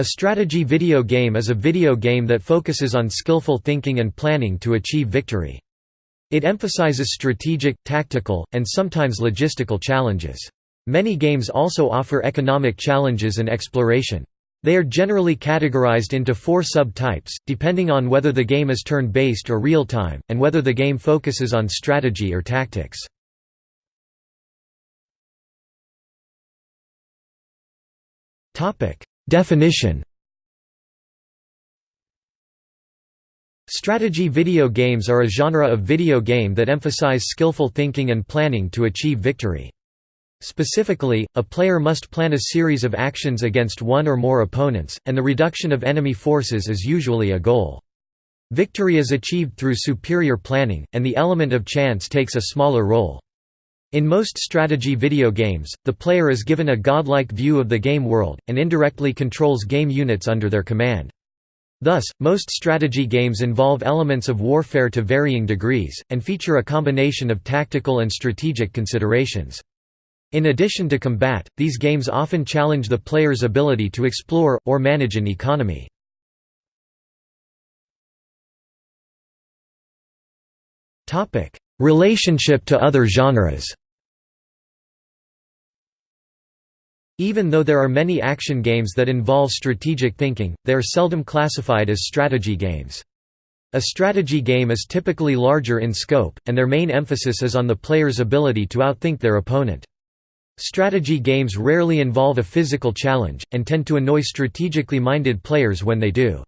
A strategy video game is a video game that focuses on skillful thinking and planning to achieve victory. It emphasizes strategic, tactical, and sometimes logistical challenges. Many games also offer economic challenges and exploration. They are generally categorized into four subtypes, depending on whether the game is turn-based or real-time, and whether the game focuses on strategy or tactics. Definition Strategy video games are a genre of video game that emphasize skillful thinking and planning to achieve victory. Specifically, a player must plan a series of actions against one or more opponents, and the reduction of enemy forces is usually a goal. Victory is achieved through superior planning, and the element of chance takes a smaller role. In most strategy video games, the player is given a godlike view of the game world, and indirectly controls game units under their command. Thus, most strategy games involve elements of warfare to varying degrees, and feature a combination of tactical and strategic considerations. In addition to combat, these games often challenge the player's ability to explore, or manage an economy. Relationship to other genres Even though there are many action games that involve strategic thinking, they are seldom classified as strategy games. A strategy game is typically larger in scope, and their main emphasis is on the player's ability to outthink their opponent. Strategy games rarely involve a physical challenge, and tend to annoy strategically minded players when they do.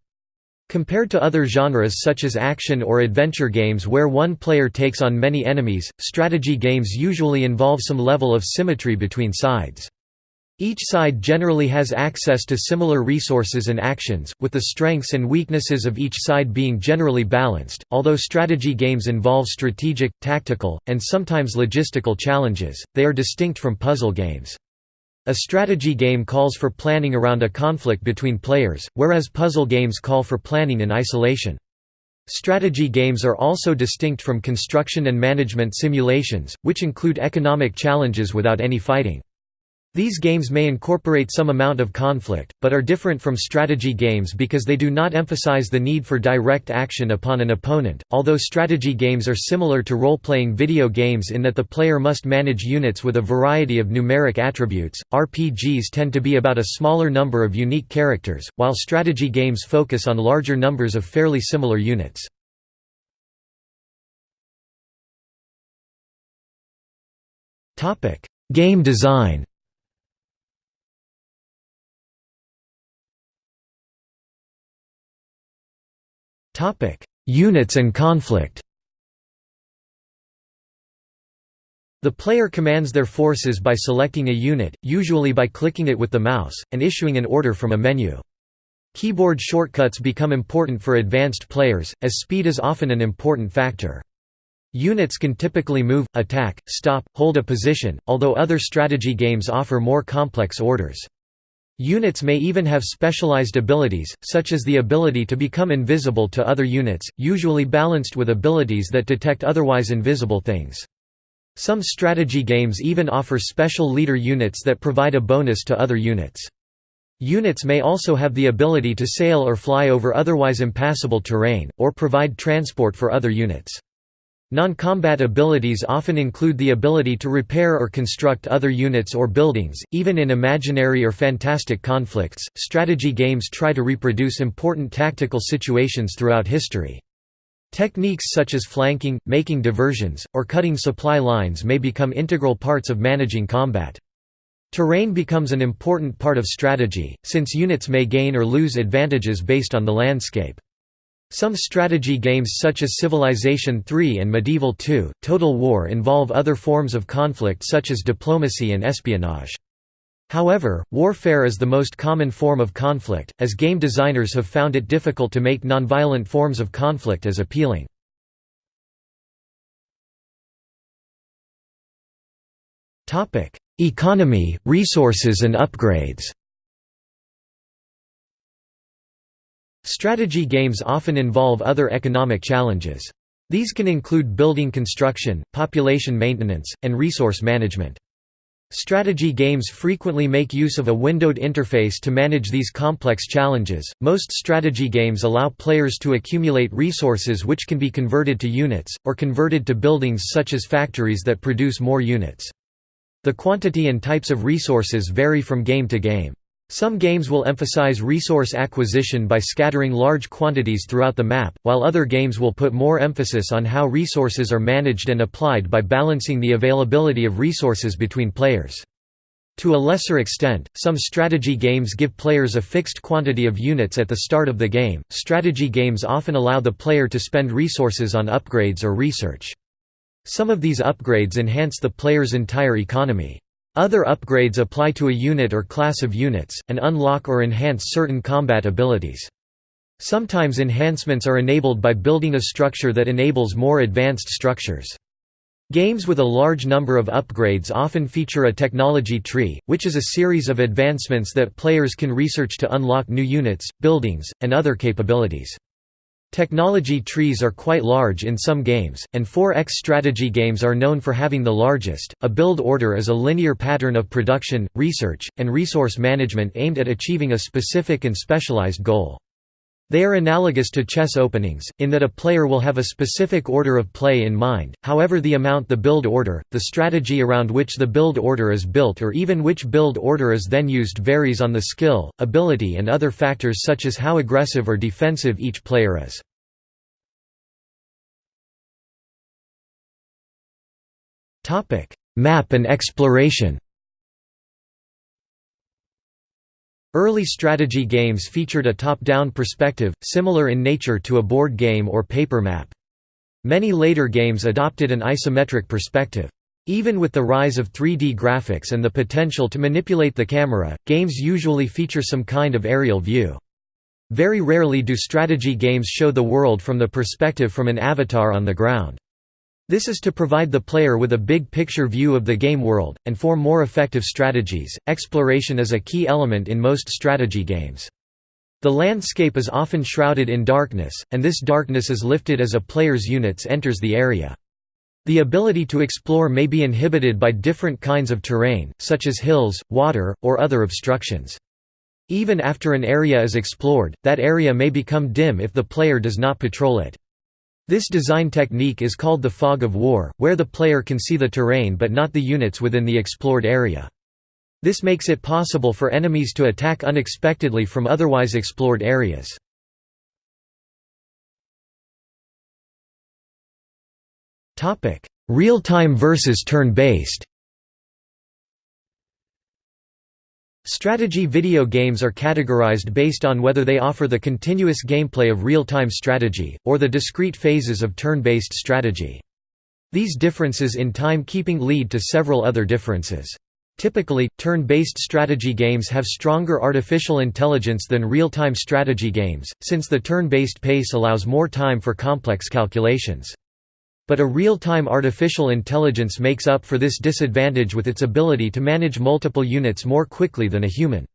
Compared to other genres such as action or adventure games where one player takes on many enemies, strategy games usually involve some level of symmetry between sides. Each side generally has access to similar resources and actions, with the strengths and weaknesses of each side being generally balanced. Although strategy games involve strategic, tactical, and sometimes logistical challenges, they are distinct from puzzle games. A strategy game calls for planning around a conflict between players, whereas puzzle games call for planning in isolation. Strategy games are also distinct from construction and management simulations, which include economic challenges without any fighting. These games may incorporate some amount of conflict, but are different from strategy games because they do not emphasize the need for direct action upon an opponent. Although strategy games are similar to role playing video games in that the player must manage units with a variety of numeric attributes, RPGs tend to be about a smaller number of unique characters, while strategy games focus on larger numbers of fairly similar units. Game design Topic: Units and conflict. The player commands their forces by selecting a unit, usually by clicking it with the mouse, and issuing an order from a menu. Keyboard shortcuts become important for advanced players, as speed is often an important factor. Units can typically move, attack, stop, hold a position, although other strategy games offer more complex orders. Units may even have specialized abilities, such as the ability to become invisible to other units, usually balanced with abilities that detect otherwise invisible things. Some strategy games even offer special leader units that provide a bonus to other units. Units may also have the ability to sail or fly over otherwise impassable terrain, or provide transport for other units. Non-combat abilities often include the ability to repair or construct other units or buildings, even in imaginary or fantastic conflicts. Strategy games try to reproduce important tactical situations throughout history. Techniques such as flanking, making diversions, or cutting supply lines may become integral parts of managing combat. Terrain becomes an important part of strategy, since units may gain or lose advantages based on the landscape. Some strategy games such as Civilization III and Medieval II, Total War involve other forms of conflict such as diplomacy and espionage. However, warfare is the most common form of conflict, as game designers have found it difficult to make nonviolent forms of conflict as appealing. Economy, resources and upgrades Strategy games often involve other economic challenges. These can include building construction, population maintenance, and resource management. Strategy games frequently make use of a windowed interface to manage these complex challenges. Most strategy games allow players to accumulate resources which can be converted to units, or converted to buildings such as factories that produce more units. The quantity and types of resources vary from game to game. Some games will emphasize resource acquisition by scattering large quantities throughout the map, while other games will put more emphasis on how resources are managed and applied by balancing the availability of resources between players. To a lesser extent, some strategy games give players a fixed quantity of units at the start of the game. Strategy games often allow the player to spend resources on upgrades or research. Some of these upgrades enhance the player's entire economy. Other upgrades apply to a unit or class of units, and unlock or enhance certain combat abilities. Sometimes enhancements are enabled by building a structure that enables more advanced structures. Games with a large number of upgrades often feature a technology tree, which is a series of advancements that players can research to unlock new units, buildings, and other capabilities. Technology trees are quite large in some games, and 4X strategy games are known for having the largest. A build order is a linear pattern of production, research, and resource management aimed at achieving a specific and specialized goal. They are analogous to chess openings, in that a player will have a specific order of play in mind, however the amount the build order, the strategy around which the build order is built or even which build order is then used varies on the skill, ability and other factors such as how aggressive or defensive each player is. Map and exploration Early strategy games featured a top-down perspective, similar in nature to a board game or paper map. Many later games adopted an isometric perspective. Even with the rise of 3D graphics and the potential to manipulate the camera, games usually feature some kind of aerial view. Very rarely do strategy games show the world from the perspective from an avatar on the ground. This is to provide the player with a big picture view of the game world, and form more effective strategies. Exploration is a key element in most strategy games. The landscape is often shrouded in darkness, and this darkness is lifted as a player's units enters the area. The ability to explore may be inhibited by different kinds of terrain, such as hills, water, or other obstructions. Even after an area is explored, that area may become dim if the player does not patrol it. This design technique is called the fog of war, where the player can see the terrain but not the units within the explored area. This makes it possible for enemies to attack unexpectedly from otherwise explored areas. Real-time versus turn-based Strategy video games are categorized based on whether they offer the continuous gameplay of real-time strategy, or the discrete phases of turn-based strategy. These differences in timekeeping lead to several other differences. Typically, turn-based strategy games have stronger artificial intelligence than real-time strategy games, since the turn-based pace allows more time for complex calculations. But a real-time artificial intelligence makes up for this disadvantage with its ability to manage multiple units more quickly than a human.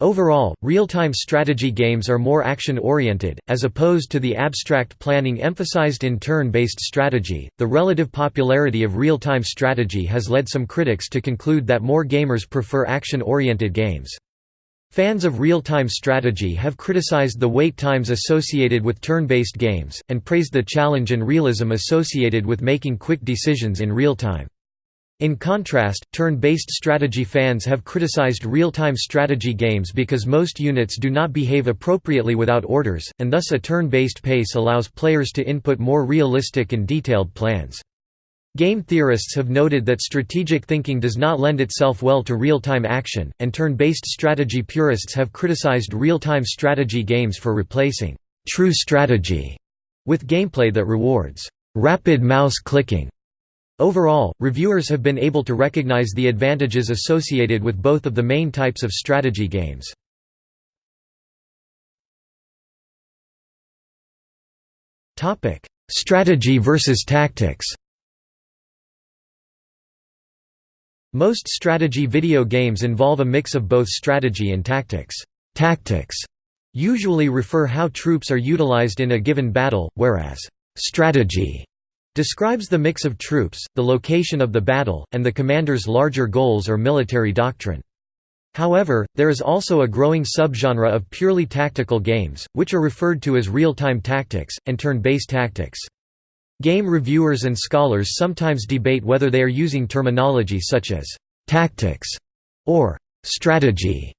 Overall, real-time strategy games are more action-oriented, as opposed to the abstract planning emphasized in turn-based strategy. The relative popularity of real-time strategy has led some critics to conclude that more gamers prefer action-oriented games. Fans of real-time strategy have criticized the wait times associated with turn-based games, and praised the challenge and realism associated with making quick decisions in real time. In contrast, turn-based strategy fans have criticized real-time strategy games because most units do not behave appropriately without orders, and thus a turn-based pace allows players to input more realistic and detailed plans. Game theorists have noted that strategic thinking does not lend itself well to real-time action, and turn-based strategy purists have criticized real-time strategy games for replacing «true strategy» with gameplay that rewards «rapid mouse clicking». Overall, reviewers have been able to recognize the advantages associated with both of the main types of strategy games. Strategy versus tactics Most strategy video games involve a mix of both strategy and tactics. Tactics usually refer how troops are utilized in a given battle, whereas strategy Describes the mix of troops, the location of the battle, and the commander's larger goals or military doctrine. However, there is also a growing subgenre of purely tactical games, which are referred to as real-time tactics, and turn-based tactics. Game reviewers and scholars sometimes debate whether they are using terminology such as «tactics» or «strategy»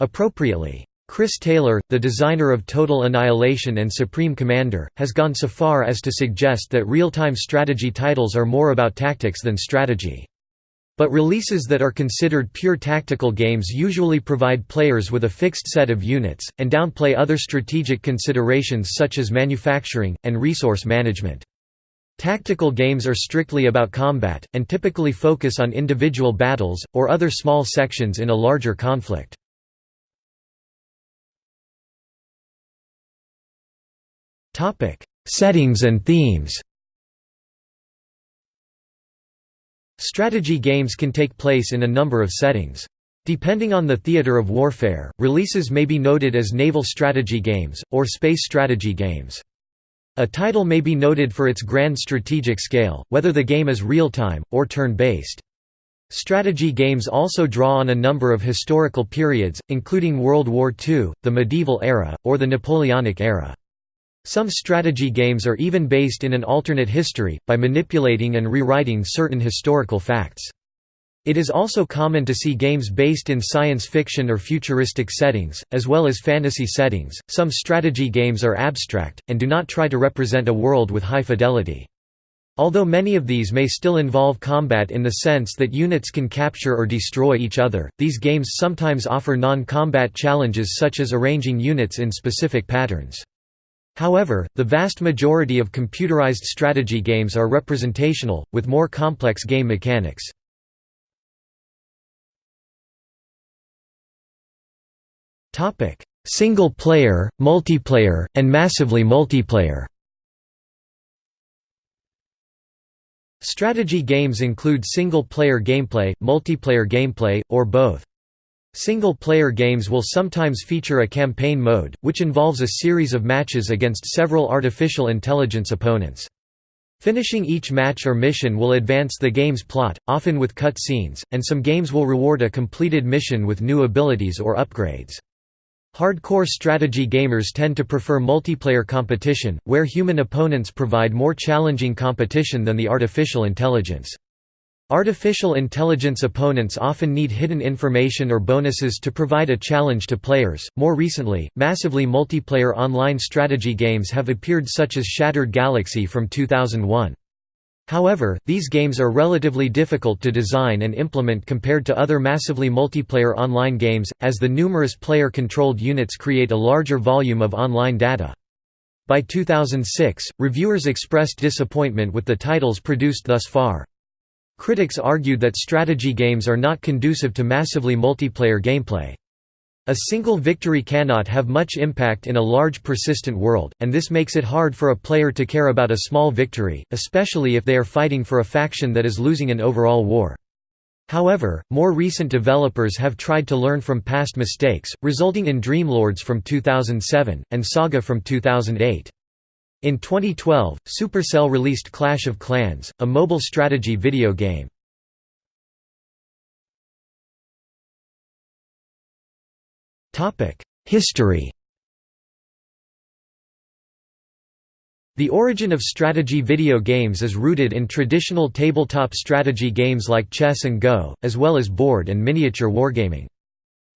appropriately. Chris Taylor, the designer of Total Annihilation and Supreme Commander, has gone so far as to suggest that real-time strategy titles are more about tactics than strategy. But releases that are considered pure tactical games usually provide players with a fixed set of units, and downplay other strategic considerations such as manufacturing, and resource management. Tactical games are strictly about combat, and typically focus on individual battles, or other small sections in a larger conflict. Settings and themes Strategy games can take place in a number of settings. Depending on the theater of warfare, releases may be noted as naval strategy games, or space strategy games. A title may be noted for its grand strategic scale, whether the game is real-time, or turn-based. Strategy games also draw on a number of historical periods, including World War II, the medieval era, or the Napoleonic era. Some strategy games are even based in an alternate history, by manipulating and rewriting certain historical facts. It is also common to see games based in science fiction or futuristic settings, as well as fantasy settings. Some strategy games are abstract, and do not try to represent a world with high fidelity. Although many of these may still involve combat in the sense that units can capture or destroy each other, these games sometimes offer non-combat challenges such as arranging units in specific patterns. However, the vast majority of computerized strategy games are representational, with more complex game mechanics. Single player, multiplayer, and massively multiplayer Strategy games include single-player gameplay, multiplayer gameplay, or both. Single-player games will sometimes feature a campaign mode, which involves a series of matches against several artificial intelligence opponents. Finishing each match or mission will advance the game's plot, often with cut scenes, and some games will reward a completed mission with new abilities or upgrades. Hardcore strategy gamers tend to prefer multiplayer competition, where human opponents provide more challenging competition than the artificial intelligence. Artificial intelligence opponents often need hidden information or bonuses to provide a challenge to players. More recently, massively multiplayer online strategy games have appeared such as Shattered Galaxy from 2001. However, these games are relatively difficult to design and implement compared to other massively multiplayer online games, as the numerous player-controlled units create a larger volume of online data. By 2006, reviewers expressed disappointment with the titles produced thus far. Critics argued that strategy games are not conducive to massively multiplayer gameplay. A single victory cannot have much impact in a large persistent world, and this makes it hard for a player to care about a small victory, especially if they are fighting for a faction that is losing an overall war. However, more recent developers have tried to learn from past mistakes, resulting in Dreamlords from 2007, and Saga from 2008. In 2012, Supercell released Clash of Clans, a mobile strategy video game. History The origin of strategy video games is rooted in traditional tabletop strategy games like chess and Go, as well as board and miniature wargaming.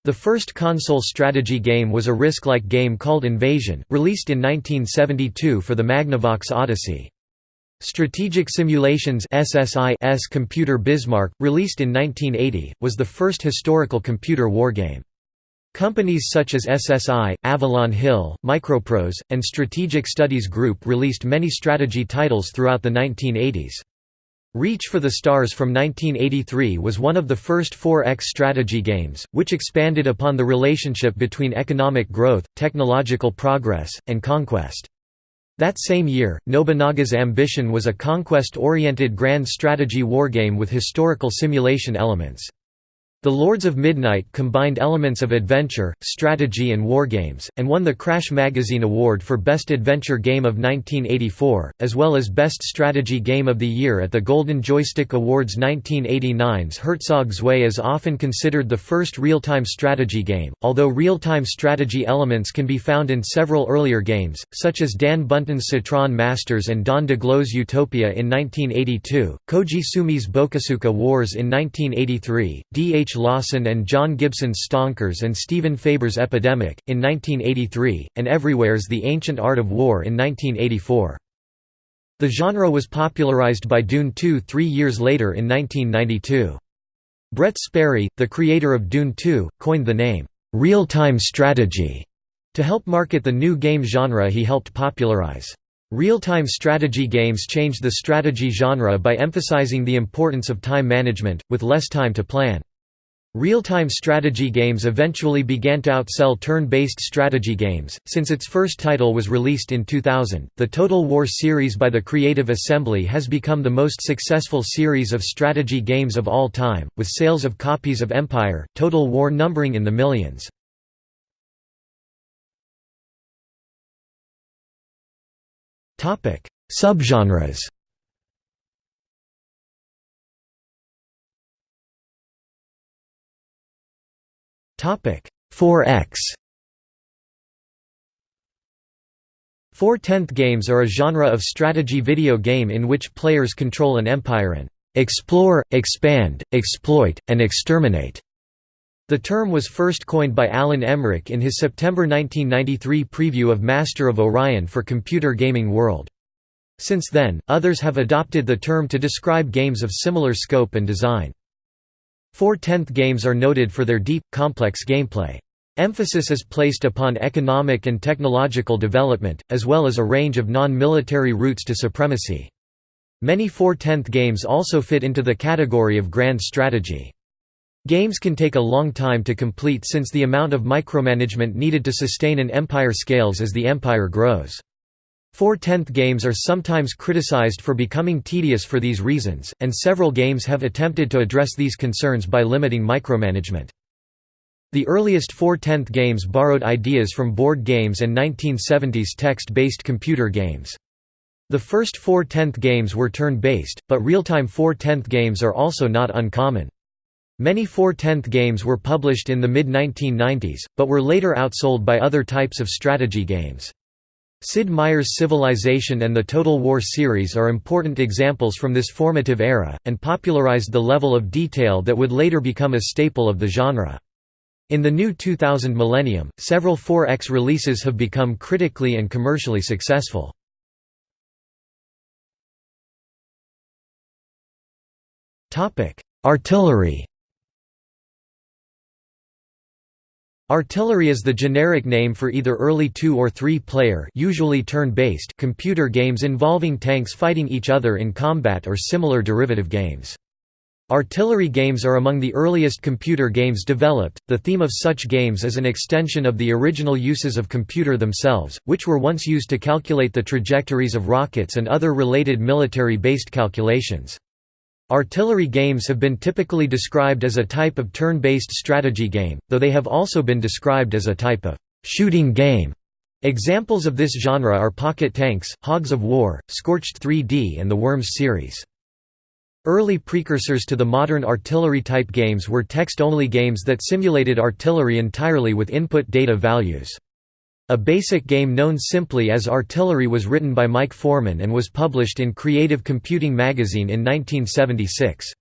The first console strategy game was a Risk-like game called Invasion, released in 1972 for the Magnavox Odyssey. Strategic Simulations SSI's computer Bismarck, released in 1980, was the first historical computer wargame. Companies such as SSI, Avalon Hill, Microprose, and Strategic Studies Group released many strategy titles throughout the 1980s. Reach for the Stars from 1983 was one of the first 4X strategy games, which expanded upon the relationship between economic growth, technological progress, and conquest. That same year, Nobunaga's Ambition was a conquest-oriented grand strategy wargame with historical simulation elements. The Lords of Midnight combined elements of adventure, strategy and wargames, and won the Crash Magazine Award for Best Adventure Game of 1984, as well as Best Strategy Game of the Year at the Golden Joystick Awards 1989's Herzog Zwei is often considered the first real-time strategy game, although real-time strategy elements can be found in several earlier games, such as Dan Bunten's Cytron Masters and Don Daglow's Utopia in 1982, Koji Sumii's Bokosuka Wars in 1983, D.H. H. Lawson and John Gibson's Stonkers and Stephen Faber's Epidemic, in 1983, and Evryware's The Ancient Art of War in 1984. The genre was popularized by Dune 2 three years later in 1992. Brett Sperry, the creator of Dune 2, coined the name, "'real-time strategy' to help market the new game genre he helped popularize. Real-time strategy games changed the strategy genre by emphasizing the importance of time management, with less time to plan. Real-time strategy games eventually began to outsell turn-based strategy games. Since its first title was released in 2000, the Total War series by the Creative Assembly has become the most successful series of strategy games of all time, with sales of copies of Empire, Total War numbering in the millions. Topic: Subgenres. 4X 4-10th games are a genre of strategy video game in which players control an empire and explore, expand, exploit, and exterminate. The term was first coined by Alan Emrich in his September 1993 preview of Master of Orion for Computer Gaming World. Since then, others have adopted the term to describe games of similar scope and design. Four-tenth games are noted for their deep, complex gameplay. Emphasis is placed upon economic and technological development, as well as a range of non-military routes to supremacy. Many four-tenth games also fit into the category of grand strategy. Games can take a long time to complete since the amount of micromanagement needed to sustain an empire scales as the empire grows. Four-tenth games are sometimes criticized for becoming tedious for these reasons, and several games have attempted to address these concerns by limiting micromanagement. The earliest four-tenth games borrowed ideas from board games and 1970s text-based computer games. The first four-tenth games were turn-based, but real-time four-tenth games are also not uncommon. Many four-tenth games were published in the mid-1990s, but were later outsold by other types of strategy games. Sid Meier's Civilization and the Total War series are important examples from this formative era, and popularized the level of detail that would later become a staple of the genre. In the new 2000 millennium, several 4X releases have become critically and commercially successful. Artillery Artillery is the generic name for either early two- or three-player usually turn-based computer games involving tanks fighting each other in combat or similar derivative games. Artillery games are among the earliest computer games developed. The theme of such games is an extension of the original uses of computer themselves, which were once used to calculate the trajectories of rockets and other related military-based calculations. Artillery games have been typically described as a type of turn-based strategy game, though they have also been described as a type of shooting game. Examples of this genre are Pocket Tanks, Hogs of War, Scorched 3D and the Worms series. Early precursors to the modern artillery-type games were text-only games that simulated artillery entirely with input data values. A basic game known simply as Artillery was written by Mike Forman and was published in Creative Computing magazine in 1976.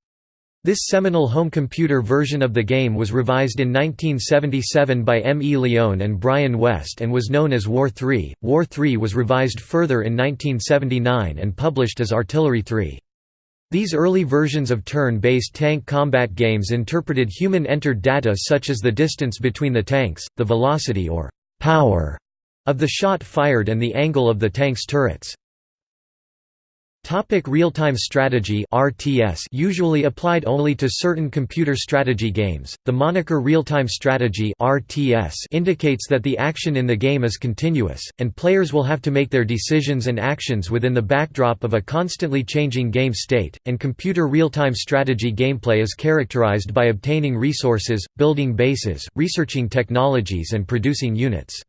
This seminal home computer version of the game was revised in 1977 by M. E. Leone and Brian West and was known as War 3. War 3 was revised further in 1979 and published as Artillery 3. These early versions of turn-based tank combat games interpreted human-entered data such as the distance between the tanks, the velocity or power of the shot fired and the angle of the tank's turrets. Topic real-time strategy RTS usually applied only to certain computer strategy games. The moniker real-time strategy RTS indicates that the action in the game is continuous and players will have to make their decisions and actions within the backdrop of a constantly changing game state. And computer real-time strategy gameplay is characterized by obtaining resources, building bases, researching technologies and producing units.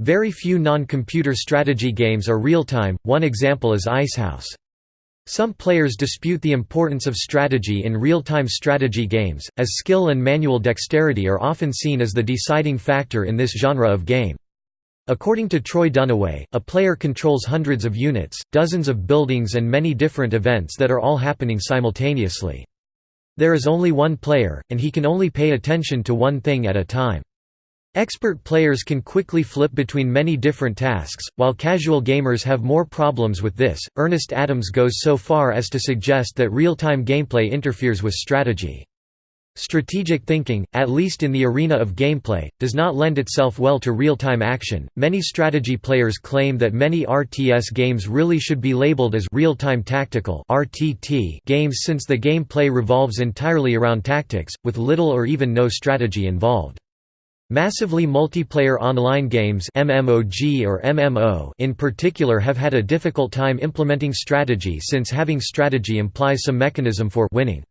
Very few non-computer strategy games are real-time. One example is Icehouse. Some players dispute the importance of strategy in real-time strategy games, as skill and manual dexterity are often seen as the deciding factor in this genre of game. According to Troy Dunniway, a player controls hundreds of units, dozens of buildings and many different events that are all happening simultaneously. There is only one player, and he can only pay attention to one thing at a time. Expert players can quickly flip between many different tasks, while casual gamers have more problems with this. Ernest Adams goes so far as to suggest that real time gameplay interferes with strategy. Strategic thinking, at least in the arena of gameplay, does not lend itself well to real time action. Many strategy players claim that many RTS games really should be labeled as real time tactical games since the gameplay revolves entirely around tactics, with little or even no strategy involved. Massively multiplayer online games MMOG or MMO in particular have had a difficult time implementing strategy since having strategy implies some mechanism for winning.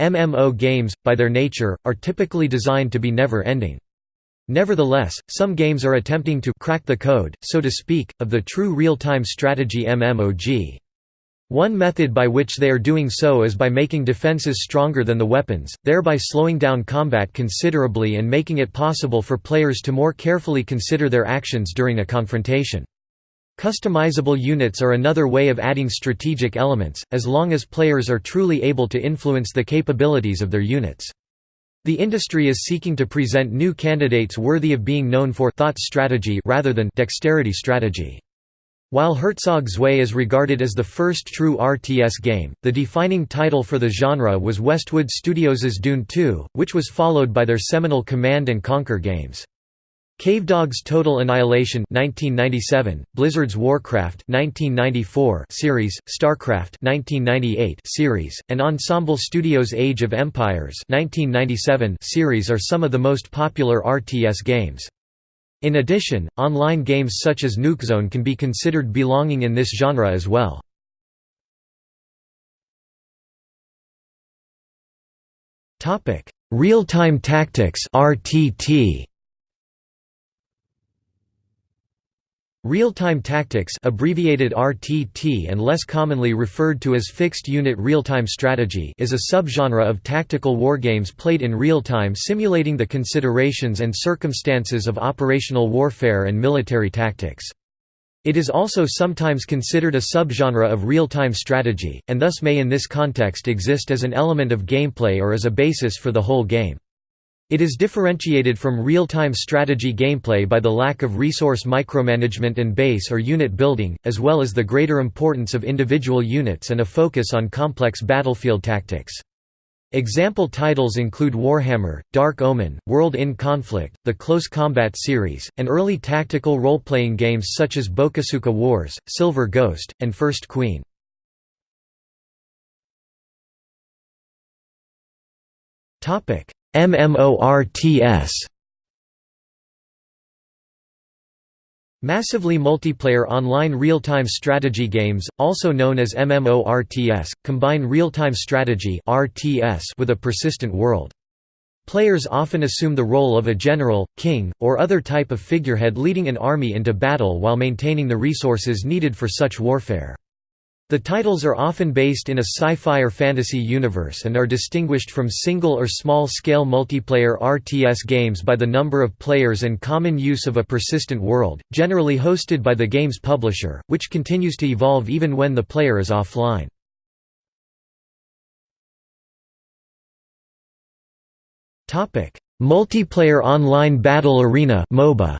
MMO games, by their nature, are typically designed to be never-ending. Nevertheless, some games are attempting to «crack the code», so to speak, of the true real-time strategy MMOG. One method by which they are doing so is by making defenses stronger than the weapons, thereby slowing down combat considerably and making it possible for players to more carefully consider their actions during a confrontation. Customizable units are another way of adding strategic elements, as long as players are truly able to influence the capabilities of their units. The industry is seeking to present new candidates worthy of being known for thought strategy rather than dexterity strategy. While Herzog Zwei is regarded as the first true RTS game, the defining title for the genre was Westwood Studios' Dune 2, which was followed by their seminal Command & Conquer games. Cavedog's Total Annihilation 1997, Blizzard's Warcraft 1994 series, StarCraft 1998 series, and Ensemble Studios' Age of Empires 1997 series are some of the most popular RTS games. In addition, online games such as Nukezone can be considered belonging in this genre as well. Real-time tactics RTT Real-time tactics abbreviated RTT and less commonly referred to as fixed-unit real-time strategy is a subgenre of tactical wargames played in real time simulating the considerations and circumstances of operational warfare and military tactics. It is also sometimes considered a subgenre of real-time strategy, and thus may in this context exist as an element of gameplay or as a basis for the whole game. It is differentiated from real-time strategy gameplay by the lack of resource micromanagement and base or unit building, as well as the greater importance of individual units and a focus on complex battlefield tactics. Example titles include Warhammer, Dark Omen, World in Conflict, the Close Combat series, and early tactical role-playing games such as Bokosuka Wars, Silver Ghost, and First Queen. MMORTS Massively multiplayer online real-time strategy games, also known as MMORTS, combine real-time strategy with a persistent world. Players often assume the role of a general, king, or other type of figurehead leading an army into battle while maintaining the resources needed for such warfare. The titles are often based in a sci-fi or fantasy universe and are distinguished from single or small-scale multiplayer RTS games by the number of players and common use of a persistent world, generally hosted by the game's publisher, which continues to evolve even when the player is offline. Multiplayer Online Battle Arena MOBA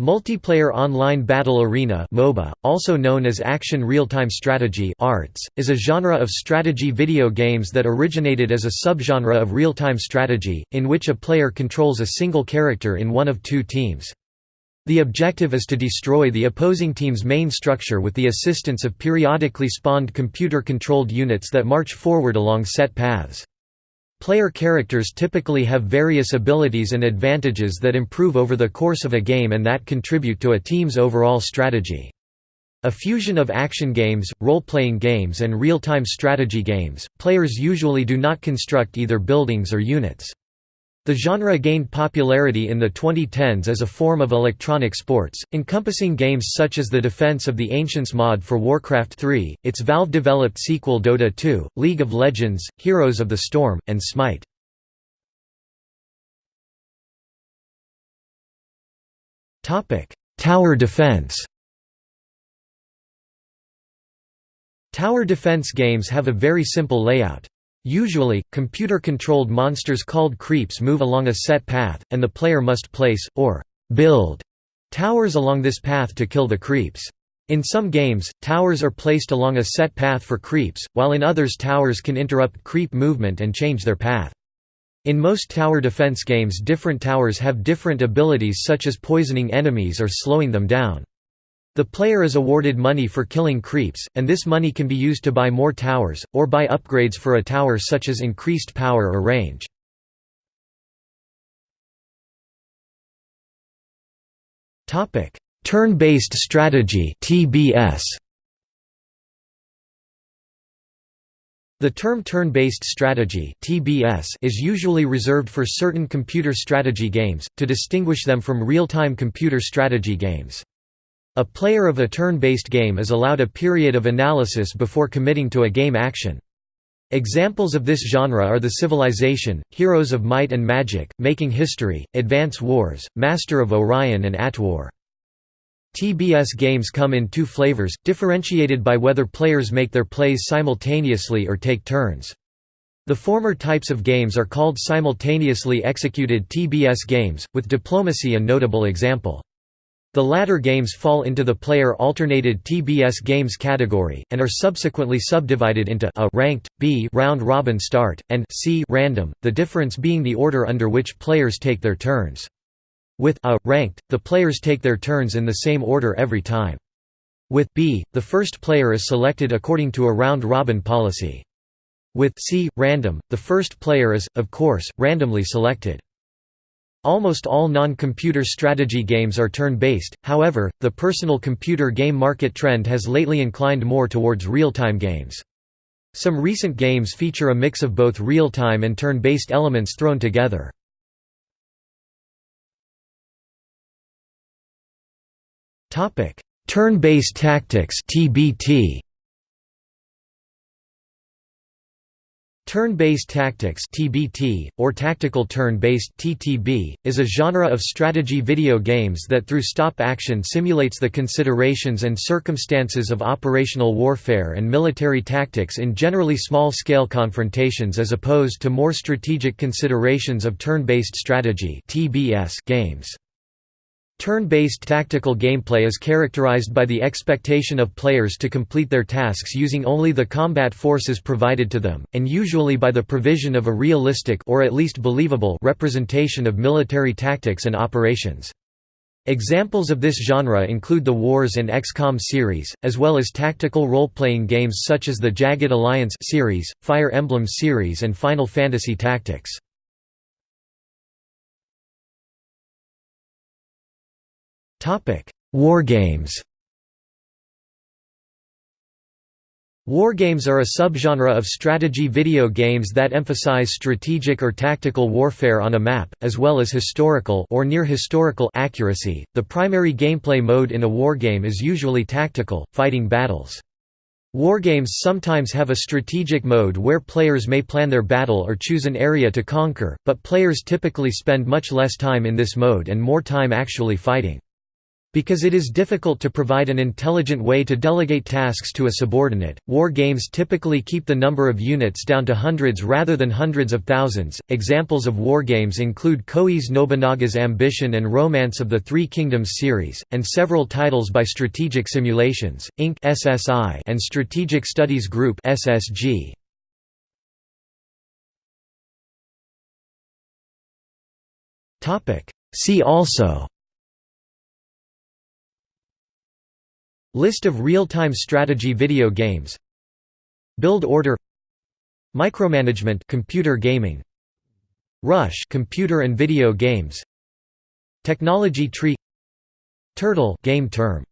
Multiplayer Online Battle Arena MOBA, also known as Action Real-Time Strategy ARTS, is a genre of strategy video games that originated as a subgenre of real-time strategy, in which a player controls a single character in one of two teams. The objective is to destroy the opposing team's main structure with the assistance of periodically spawned computer-controlled units that march forward along set paths. Player characters typically have various abilities and advantages that improve over the course of a game and that contribute to a team's overall strategy. A fusion of action games, role-playing games and real-time strategy games, players usually do not construct either buildings or units. The genre gained popularity in the 2010s as a form of electronic sports, encompassing games such as the Defense of the Ancients mod for Warcraft 3, its Valve-developed sequel Dota 2, League of Legends, Heroes of the Storm, and Smite. Tower defense Tower defense games have a very simple layout. Usually, computer-controlled monsters called creeps move along a set path, and the player must place, or build, towers along this path to kill the creeps. In some games, towers are placed along a set path for creeps, while in others towers can interrupt creep movement and change their path. In most tower defense games different towers have different abilities such as poisoning enemies or slowing them down. The player is awarded money for killing creeps, and this money can be used to buy more towers, or buy upgrades for a tower such as increased power or range. Turn-based strategy TBS. The term turn-based strategy (TBS) is usually reserved for certain computer strategy games to distinguish them from real-time computer strategy games. A player of a turn-based game is allowed a period of analysis before committing to a game action. Examples of this genre are The Civilization, Heroes of Might and Magic, Making History, Advance Wars, Master of Orion and AtWar. TBS games come in two flavors, differentiated by whether players make their plays simultaneously or take turns. The former types of games are called simultaneously executed TBS games, with diplomacy a notable example. The latter games fall into the player-alternated TBS games category, and are subsequently subdivided into a ranked, B round-robin start, and C random, the difference being the order under which players take their turns. With a ranked, the players take their turns in the same order every time. With B, the first player is selected according to a round-robin policy. With C random, the first player is, of course, randomly selected. Almost all non-computer strategy games are turn-based, however, the personal computer game market trend has lately inclined more towards real-time games. Some recent games feature a mix of both real-time and turn-based elements thrown together. Turn-based tactics TBT Turn-based tactics (TBT) or tactical turn-based (TTB) is a genre of strategy video games that through stop action simulates the considerations and circumstances of operational warfare and military tactics in generally small-scale confrontations as opposed to more strategic considerations of turn-based strategy (TBS) games. Turn-based tactical gameplay is characterized by the expectation of players to complete their tasks using only the combat forces provided to them, and usually by the provision of a realistic or at least believable representation of military tactics and operations. Examples of this genre include the Wars and XCOM series, as well as tactical role-playing games such as the Jagged Alliance series, Fire Emblem series and Final Fantasy Tactics. Wargames Wargames are a subgenre of strategy video games that emphasize strategic or tactical warfare on a map, as well as historical or near historical accuracy. The primary gameplay mode in a wargame is usually tactical, fighting battles. Wargames sometimes have a strategic mode where players may plan their battle or choose an area to conquer, but players typically spend much less time in this mode and more time actually fighting. Because it is difficult to provide an intelligent way to delegate tasks to a subordinate, war games typically keep the number of units down to hundreds rather than hundreds of thousands. Examples of war games include Koei's Nobunaga's Ambition and Romance of the Three Kingdoms series, and several titles by Strategic Simulations, Inc. (SSI) and Strategic Studies Group (SSG). Topic: See also List of real-time strategy video games. Build order. Micromanagement computer gaming. Rush computer and video games. Technology tree. Turtle game term